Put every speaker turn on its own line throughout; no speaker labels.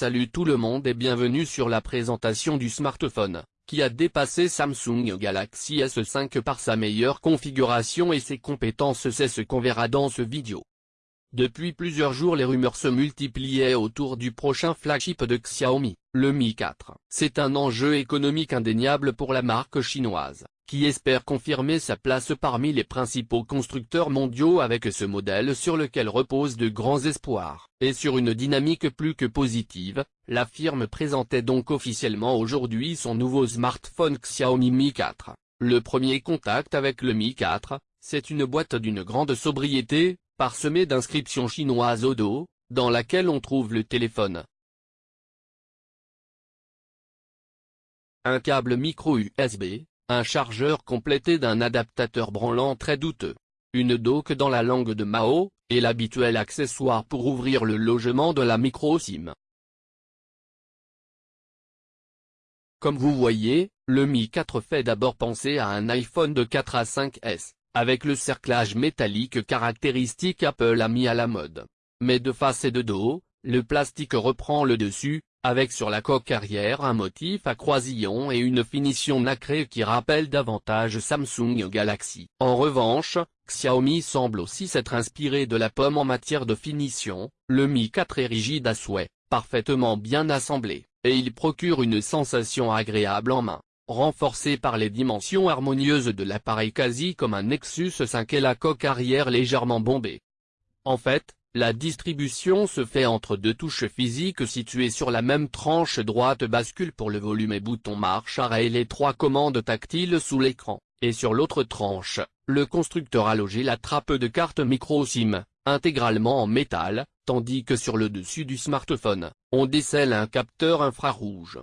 Salut tout le monde et bienvenue sur la présentation du smartphone, qui a dépassé Samsung Galaxy S5 par sa meilleure configuration et ses compétences c'est ce qu'on verra dans ce vidéo. Depuis plusieurs jours les rumeurs se multipliaient autour du prochain flagship de Xiaomi, le Mi 4. C'est un enjeu économique indéniable pour la marque chinoise, qui espère confirmer sa place parmi les principaux constructeurs mondiaux avec ce modèle sur lequel reposent de grands espoirs. Et sur une dynamique plus que positive, la firme présentait donc officiellement aujourd'hui son nouveau smartphone Xiaomi Mi 4. Le premier contact avec le Mi 4, c'est une boîte d'une grande sobriété, parsemée d'inscriptions chinoises au dos, dans laquelle on trouve le téléphone. Un câble micro USB, un chargeur complété d'un adaptateur branlant très douteux, une dock dans la langue de Mao, et l'habituel accessoire pour ouvrir le logement de la micro-SIM. Comme vous voyez, le Mi 4 fait d'abord penser à un iPhone de 4 à 5S, avec le cerclage métallique caractéristique Apple a mis à la mode. Mais de face et de dos, le plastique reprend le dessus, avec sur la coque arrière un motif à croisillon et une finition nacrée qui rappelle davantage Samsung Galaxy. En revanche, Xiaomi semble aussi s'être inspiré de la pomme en matière de finition, le Mi 4 est rigide à souhait, parfaitement bien assemblé, et il procure une sensation agréable en main, renforcée par les dimensions harmonieuses de l'appareil quasi comme un Nexus 5 et la coque arrière légèrement bombée. En fait, la distribution se fait entre deux touches physiques situées sur la même tranche droite bascule pour le volume et bouton marche arrêt les trois commandes tactiles sous l'écran, et sur l'autre tranche, le constructeur a logé la trappe de carte micro SIM, intégralement en métal, tandis que sur le dessus du smartphone, on décèle un capteur infrarouge.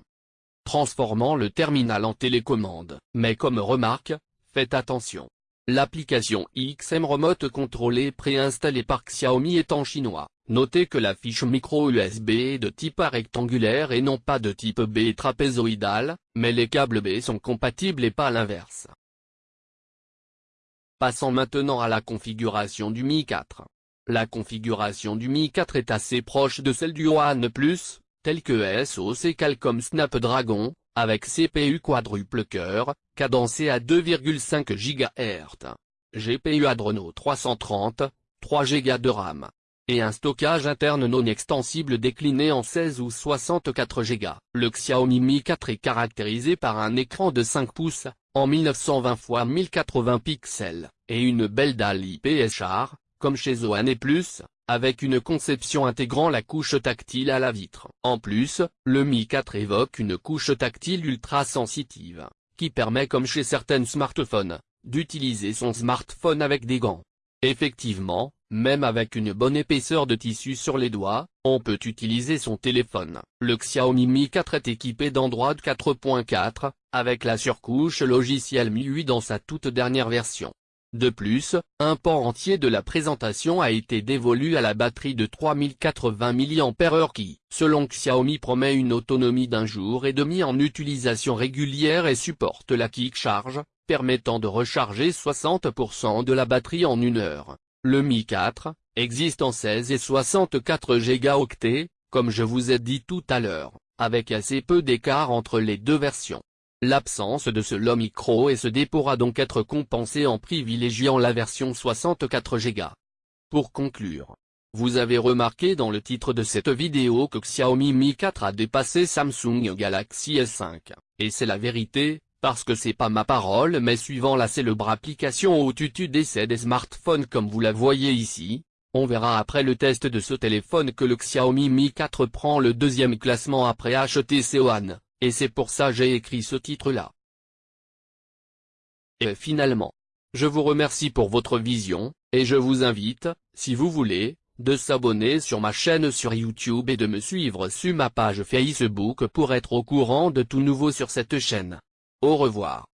Transformant le terminal en télécommande. Mais comme remarque, faites attention, L'application XM Remote contrôlée préinstallée par Xiaomi est en chinois. Notez que la fiche micro USB est de type A rectangulaire et non pas de type B trapézoïdal, mais les câbles B sont compatibles et pas l'inverse. Passons maintenant à la configuration du Mi 4. La configuration du Mi 4 est assez proche de celle du One Plus, telle que SoC Qualcomm Snapdragon, avec CPU quadruple cœur, cadencé à 2,5 GHz, GPU Adreno 330, 3 Go de RAM, et un stockage interne non extensible décliné en 16 ou 64 Go. Le Xiaomi Mi 4 est caractérisé par un écran de 5 pouces, en 1920 x 1080 pixels, et une belle dalle IPS char, comme chez ONE+, avec une conception intégrant la couche tactile à la vitre. En plus, le Mi 4 évoque une couche tactile ultra sensitive, qui permet comme chez certains smartphones, d'utiliser son smartphone avec des gants. Effectivement, même avec une bonne épaisseur de tissu sur les doigts, on peut utiliser son téléphone. Le Xiaomi Mi 4 est équipé d'Android 4.4, avec la surcouche logicielle MIUI dans sa toute dernière version. De plus, un pan entier de la présentation a été dévolu à la batterie de 3080 mAh qui, selon Xiaomi promet une autonomie d'un jour et demi en utilisation régulière et supporte la Kick Charge, permettant de recharger 60% de la batterie en une heure. Le Mi 4, existe en 16 et 64 Go, comme je vous ai dit tout à l'heure, avec assez peu d'écart entre les deux versions. L'absence de ce LO micro et ce pourra donc être compensée en privilégiant la version 64 Go. Pour conclure, vous avez remarqué dans le titre de cette vidéo que Xiaomi Mi 4 a dépassé Samsung Galaxy S5, et c'est la vérité, parce que c'est pas ma parole mais suivant la célèbre application au tutu d'essai des smartphones comme vous la voyez ici, on verra après le test de ce téléphone que le Xiaomi Mi 4 prend le deuxième classement après HTC One. Et c'est pour ça j'ai écrit ce titre-là. Et finalement. Je vous remercie pour votre vision, et je vous invite, si vous voulez, de s'abonner sur ma chaîne sur YouTube et de me suivre sur ma page Facebook pour être au courant de tout nouveau sur cette chaîne. Au revoir.